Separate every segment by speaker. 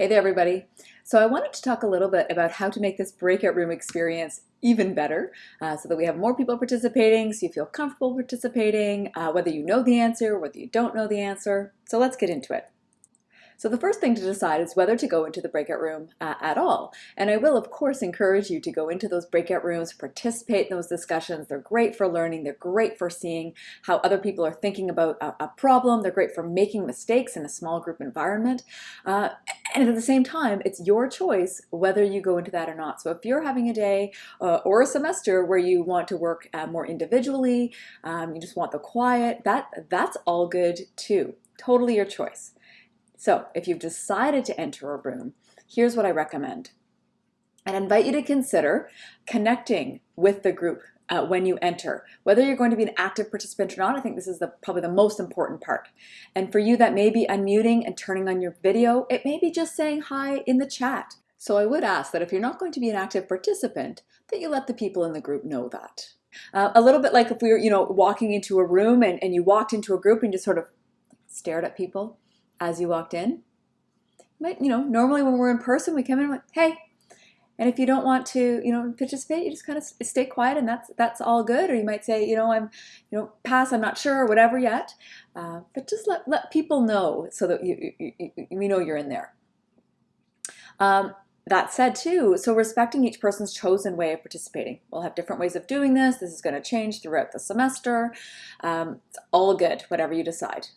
Speaker 1: Hey there, everybody. So I wanted to talk a little bit about how to make this breakout room experience even better uh, so that we have more people participating, so you feel comfortable participating, uh, whether you know the answer, whether you don't know the answer. So let's get into it. So the first thing to decide is whether to go into the breakout room uh, at all. And I will, of course, encourage you to go into those breakout rooms, participate in those discussions. They're great for learning. They're great for seeing how other people are thinking about a, a problem. They're great for making mistakes in a small group environment. Uh, and at the same time, it's your choice whether you go into that or not. So if you're having a day uh, or a semester where you want to work uh, more individually, um, you just want the quiet, that that's all good too. Totally your choice. So if you've decided to enter a room, here's what I recommend. I invite you to consider connecting with the group uh, when you enter. Whether you're going to be an active participant or not, I think this is the, probably the most important part. And for you, that may be unmuting and turning on your video. It may be just saying hi in the chat. So I would ask that if you're not going to be an active participant, that you let the people in the group know that. Uh, a little bit like if we were, you know, walking into a room and, and you walked into a group and just sort of stared at people as you walked in. But, you know, normally when we're in person, we come in and like, hey, and if you don't want to, you know, participate, you just kind of stay quiet and that's that's all good. Or you might say, you know, I'm, you know, pass, I'm not sure or whatever yet. Uh, but just let, let people know so that you, you, you, you know you're in there. Um, that said too, so respecting each person's chosen way of participating. We'll have different ways of doing this. This is going to change throughout the semester. Um, it's all good, whatever you decide.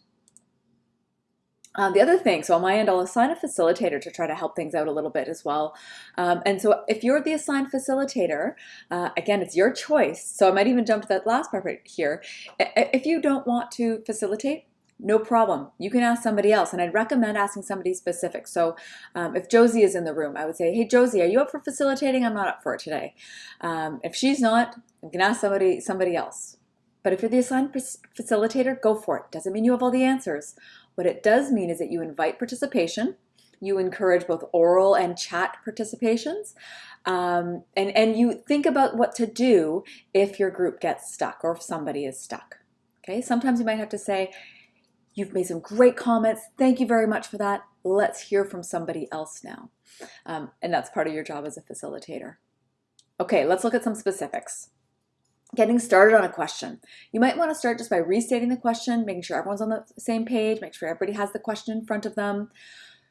Speaker 1: Um, the other thing, so on my end, I'll assign a facilitator to try to help things out a little bit as well. Um, and so if you're the assigned facilitator, uh, again, it's your choice. So I might even jump to that last part right here. If you don't want to facilitate, no problem. You can ask somebody else. And I'd recommend asking somebody specific. So um, if Josie is in the room, I would say, hey, Josie, are you up for facilitating? I'm not up for it today. Um, if she's not, you can ask somebody, somebody else. But if you're the assigned facilitator, go for it. Doesn't mean you have all the answers. What it does mean is that you invite participation, you encourage both oral and chat participations, um, and, and you think about what to do if your group gets stuck or if somebody is stuck. Okay, sometimes you might have to say, you've made some great comments, thank you very much for that, let's hear from somebody else now. Um, and that's part of your job as a facilitator. Okay, let's look at some specifics getting started on a question. You might want to start just by restating the question, making sure everyone's on the same page, make sure everybody has the question in front of them.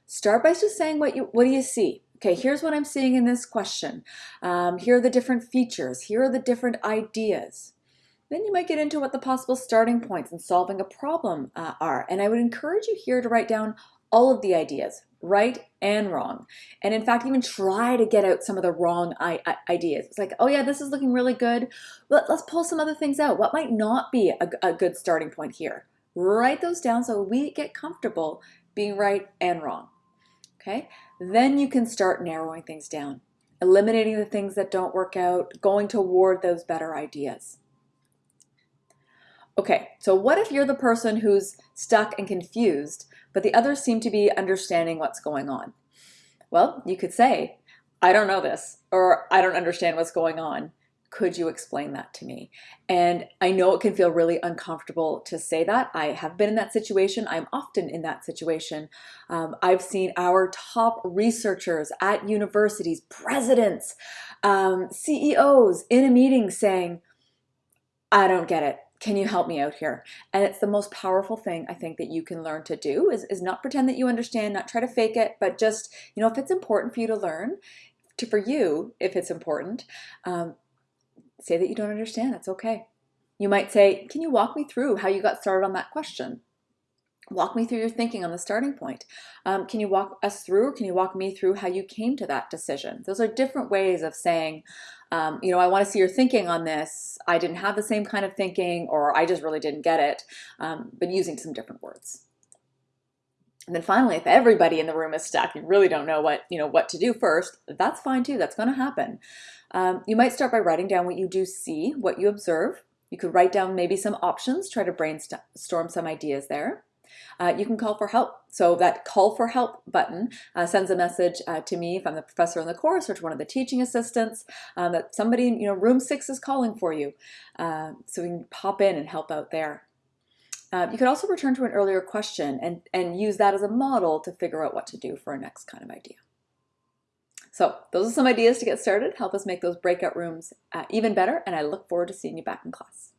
Speaker 1: Start by just saying what you what do you see? Okay, here's what I'm seeing in this question. Um, here are the different features. Here are the different ideas. Then you might get into what the possible starting points in solving a problem uh, are. And I would encourage you here to write down all of the ideas right and wrong. And in fact, even try to get out some of the wrong ideas. It's like, oh yeah, this is looking really good. Let, us pull some other things out. What might not be a, a good starting point here? Write those down so we get comfortable being right and wrong. Okay, then you can start narrowing things down, eliminating the things that don't work out, going toward those better ideas. Okay, so what if you're the person who's stuck and confused but the others seem to be understanding what's going on. Well, you could say, I don't know this, or I don't understand what's going on. Could you explain that to me? And I know it can feel really uncomfortable to say that. I have been in that situation. I'm often in that situation. Um, I've seen our top researchers at universities, presidents, um, CEOs in a meeting saying, I don't get it can you help me out here? And it's the most powerful thing I think that you can learn to do is, is not pretend that you understand, not try to fake it, but just, you know, if it's important for you to learn, to for you, if it's important, um, say that you don't understand, that's okay. You might say, can you walk me through how you got started on that question? Walk me through your thinking on the starting point. Um, can you walk us through, or can you walk me through how you came to that decision? Those are different ways of saying, um, you know, I want to see your thinking on this. I didn't have the same kind of thinking, or I just really didn't get it, um, but using some different words. And then finally, if everybody in the room is stuck, you really don't know what, you know, what to do first, that's fine too, that's gonna happen. Um, you might start by writing down what you do see, what you observe. You could write down maybe some options, try to brainstorm some ideas there. Uh, you can call for help. So that call for help button uh, sends a message uh, to me if I'm the professor in the course or to one of the teaching assistants um, that somebody, you know, room six is calling for you. Uh, so we can pop in and help out there. Uh, you could also return to an earlier question and, and use that as a model to figure out what to do for a next kind of idea. So those are some ideas to get started, help us make those breakout rooms even better, and I look forward to seeing you back in class.